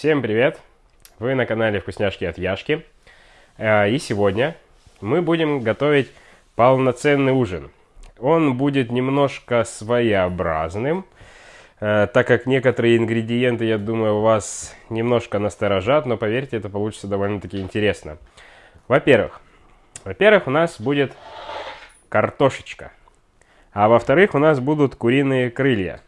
Всем привет! Вы на канале Вкусняшки от Яшки. Э, и сегодня мы будем готовить полноценный ужин. Он будет немножко своеобразным, э, так как некоторые ингредиенты, я думаю, вас немножко насторожат, но поверьте, это получится довольно-таки интересно. Во-первых, во-первых, у нас будет картошечка. А во-вторых, у нас будут куриные крылья.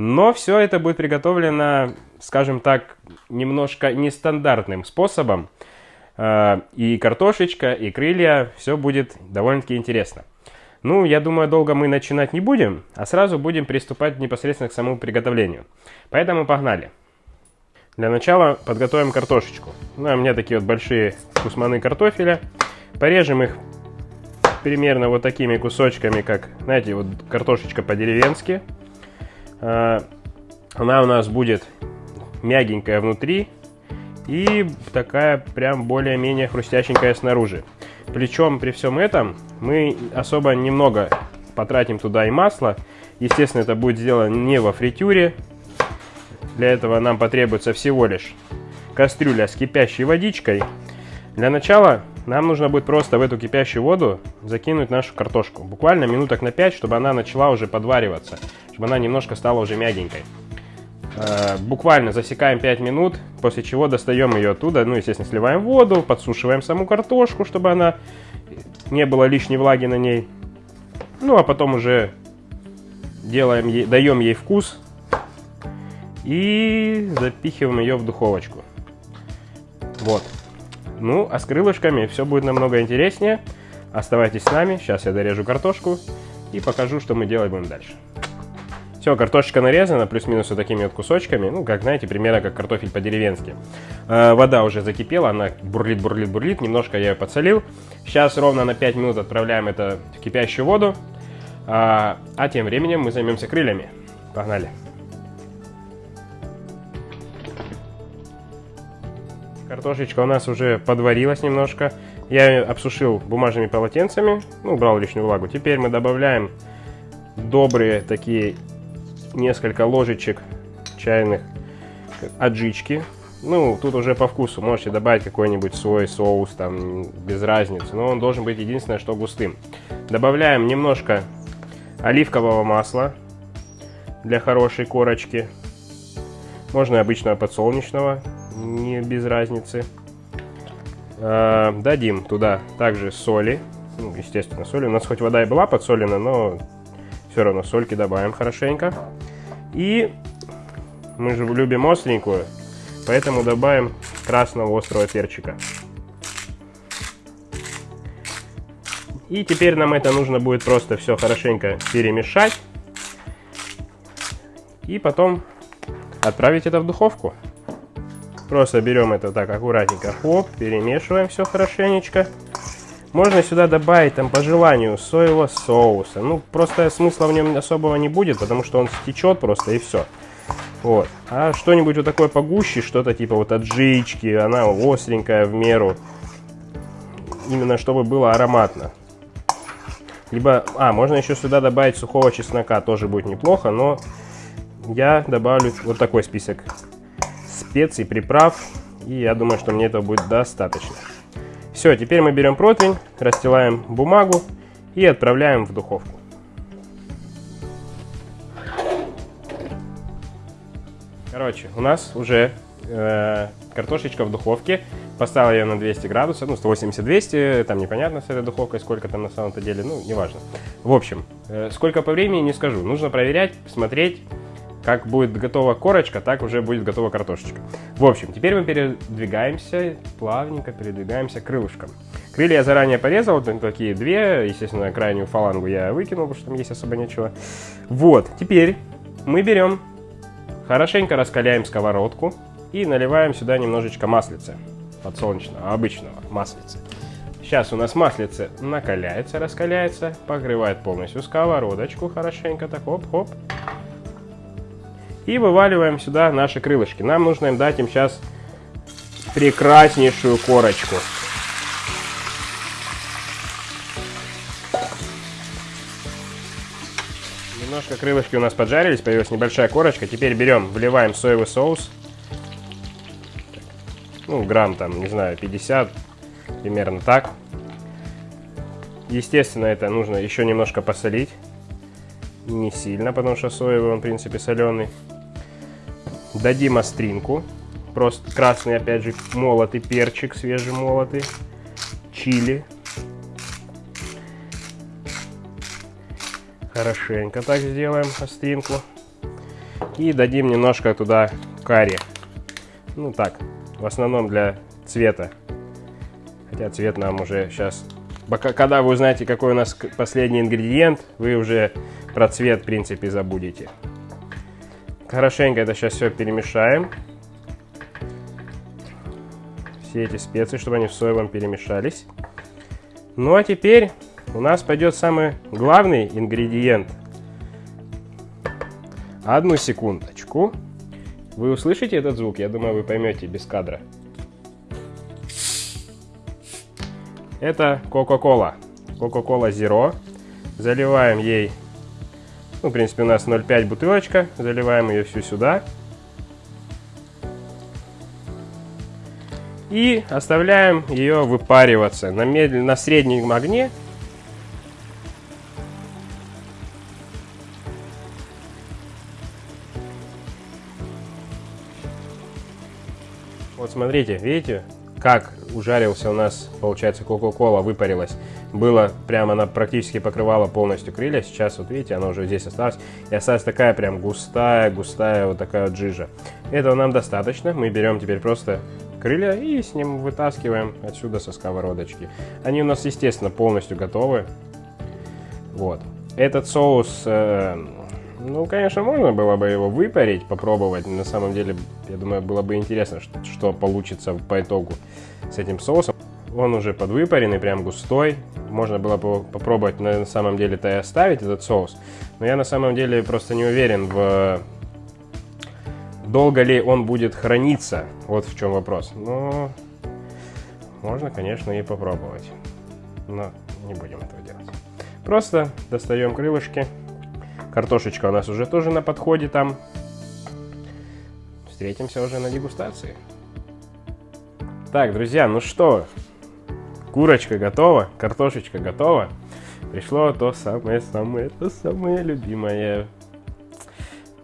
Но все это будет приготовлено, скажем так, немножко нестандартным способом. Э, и картошечка, и крылья, все будет довольно-таки интересно. Ну, я думаю, долго мы начинать не будем, а сразу будем приступать непосредственно к самому приготовлению. Поэтому погнали. Для начала подготовим картошечку. Ну, у меня такие вот большие кусманы картофеля. Порежем их примерно вот такими кусочками, как, знаете, вот картошечка по-деревенски. А, она у нас будет мягенькая внутри и такая прям более-менее хрустященькая снаружи. Причем при всем этом мы особо немного потратим туда и масло. Естественно, это будет сделано не во фритюре. Для этого нам потребуется всего лишь кастрюля с кипящей водичкой. Для начала нам нужно будет просто в эту кипящую воду закинуть нашу картошку. Буквально минуток на 5, чтобы она начала уже подвариваться, чтобы она немножко стала уже мягенькой. Э, буквально засекаем 5 минут, после чего достаем ее оттуда, ну, естественно, сливаем воду, подсушиваем саму картошку, чтобы она не было лишней влаги на ней. Ну, а потом уже делаем ей, даем ей вкус и запихиваем ее в духовочку. Вот. Ну, а с крылышками все будет намного интереснее. Оставайтесь с нами, сейчас я дорежу картошку и покажу, что мы делать будем дальше. Все, картошечка нарезана, плюс-минус вот такими вот кусочками, ну, как знаете, примерно как картофель по-деревенски. Э, вода уже закипела, она бурлит, бурлит, бурлит, немножко я ее подсолил. Сейчас ровно на 5 минут отправляем это в кипящую воду, а, а тем временем мы займемся крыльями. Погнали! Картошечка у нас уже подварилась немножко. Я ее обсушил бумажными полотенцами, ну, убрал лишнюю влагу. Теперь мы добавляем добрые такие несколько ложечек чайных аджички. Ну, тут уже по вкусу. Можете добавить какой-нибудь свой соус, там, без разницы. Но он должен быть единственное, что густым. Добавляем немножко оливкового масла для хорошей корочки. Можно обычного подсолнечного не без разницы. А, дадим туда также соли, ну, естественно, соли. У нас хоть вода и была подсолена, но все равно сольки добавим хорошенько. И мы же любим остренькую, поэтому добавим красного острого перчика. И теперь нам это нужно будет просто все хорошенько перемешать. И потом отправить это в духовку. Просто берем это так аккуратненько, хоп, перемешиваем все хорошенечко. Можно сюда добавить там по желанию соевого соуса. Ну, просто смысла в нем особого не будет, потому что он стечет просто и все. Вот. А что-нибудь вот такое погуще, что-то типа вот аджички, она остренькая в меру. Именно чтобы было ароматно. Либо, а, можно еще сюда добавить сухого чеснока, тоже будет неплохо, но я добавлю вот такой список специй, приправ. И я думаю, что мне этого будет достаточно. Все, теперь мы берем противень, расстилаем бумагу и отправляем в духовку. Короче, у нас уже э, картошечка в духовке. Поставил ее на 200 градусов, ну 180-200, там непонятно с этой духовкой, сколько там на самом-то деле, ну неважно. В общем, э, сколько по времени не скажу, нужно проверять, смотреть как будет готова корочка, так уже будет готова картошечка. В общем, теперь мы передвигаемся, плавненько передвигаемся к крылышкам. Крылья я заранее порезал, такие две, естественно, крайнюю фалангу я выкинул, потому что там есть особо нечего. Вот, теперь мы берем, хорошенько раскаляем сковородку и наливаем сюда немножечко маслица подсолнечного, обычного маслица. Сейчас у нас маслице накаляется, раскаляется, покрывает полностью сковородочку хорошенько, так хоп-хоп. И вываливаем сюда наши крылышки. Нам нужно им дать им сейчас прекраснейшую корочку. Немножко крылышки у нас поджарились, появилась небольшая корочка. Теперь берем, вливаем соевый соус. ну, грамм там, не знаю, 50, примерно так. Естественно, это нужно еще немножко посолить. Не сильно, потому что соевый он, в принципе, соленый. Дадим остринку. Просто красный, опять же, молотый перчик, свежемолотый. Чили. Хорошенько так сделаем остринку. И дадим немножко туда карри. Ну так, в основном для цвета. Хотя цвет нам уже сейчас... Когда вы узнаете, какой у нас последний ингредиент, вы уже про цвет, в принципе, забудете. Хорошенько это сейчас все перемешаем. Все эти специи, чтобы они в соевом перемешались. Ну а теперь у нас пойдет самый главный ингредиент. Одну секундочку. Вы услышите этот звук? Я думаю, вы поймете без кадра. Это Coca-Cola. Coca-Cola Zero. Заливаем ей, ну, в принципе, у нас 0,5 бутылочка. Заливаем ее всю сюда. И оставляем ее выпариваться на, медленно, на среднем огне Вот смотрите, видите, как ужарился у нас, получается, Кока-Кола выпарилась. Было прямо, она практически покрывала полностью крылья. Сейчас, вот видите, она уже здесь осталась. И осталась такая прям густая, густая вот такая вот жижа. Этого нам достаточно. Мы берем теперь просто крылья и с ним вытаскиваем отсюда со сковородочки. Они у нас, естественно, полностью готовы. Вот. Этот соус э, ну, конечно, можно было бы его выпарить, попробовать. На самом деле, я думаю, было бы интересно, что, что получится по итогу с этим соусом. Он уже подвыпаренный, прям густой. Можно было бы попробовать на самом деле-то и оставить этот соус. Но я на самом деле просто не уверен в... Долго ли он будет храниться? Вот в чем вопрос. Но можно, конечно, и попробовать. Но не будем этого делать. Просто достаем крылышки. Картошечка у нас уже тоже на подходе там. Встретимся уже на дегустации. Так, друзья, ну что, курочка готова, картошечка готова. Пришло то самое-самое, то самое любимое.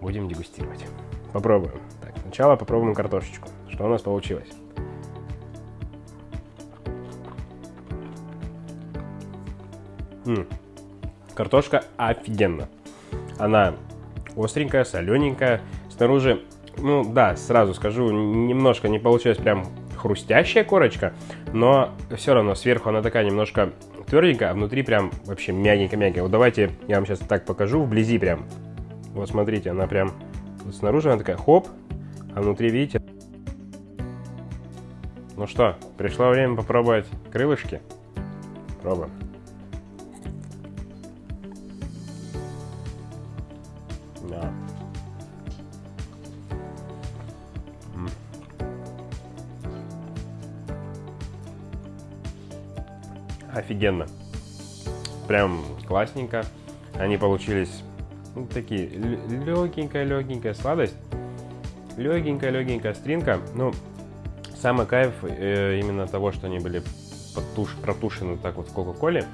Будем дегустировать. Попробуем. Так, сначала попробуем картошечку. Что у нас получилось? М -м. Картошка офигенно. Она остренькая, солененькая. Снаружи, ну да, сразу скажу, немножко не получилась прям хрустящая корочка, но все равно сверху она такая немножко тверденькая, а внутри прям вообще мягенькая-мягенькая. Вот давайте я вам сейчас так покажу вблизи прям. Вот смотрите, она прям вот снаружи она такая хоп, а внутри видите. Ну что, пришло время попробовать крылышки. Пробуем. Офигенно. Прям классненько. Они получились ну, такие легенькая-легенькая сладость. Легенькая-легенькая стринка. Ну, самый кайф э, именно того, что они были потуш, протушены так вот в Кока-Коле.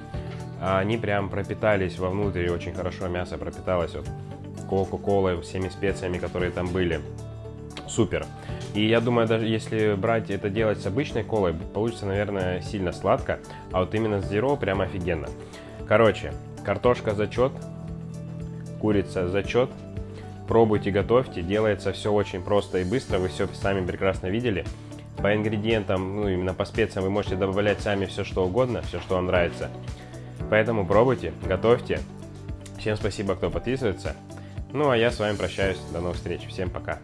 Они прям пропитались вовнутрь, и очень хорошо мясо пропиталось вот Кока-Колой, всеми специями, которые там были. Супер. И я думаю, даже если брать это делать с обычной колой, получится, наверное, сильно сладко. А вот именно с Zero прям офигенно. Короче, картошка зачет, курица зачет. Пробуйте, готовьте. Делается все очень просто и быстро. Вы все сами прекрасно видели. По ингредиентам, ну именно по специям вы можете добавлять сами все что угодно, все что вам нравится. Поэтому пробуйте, готовьте. Всем спасибо, кто подписывается. Ну а я с вами прощаюсь. До новых встреч. Всем пока.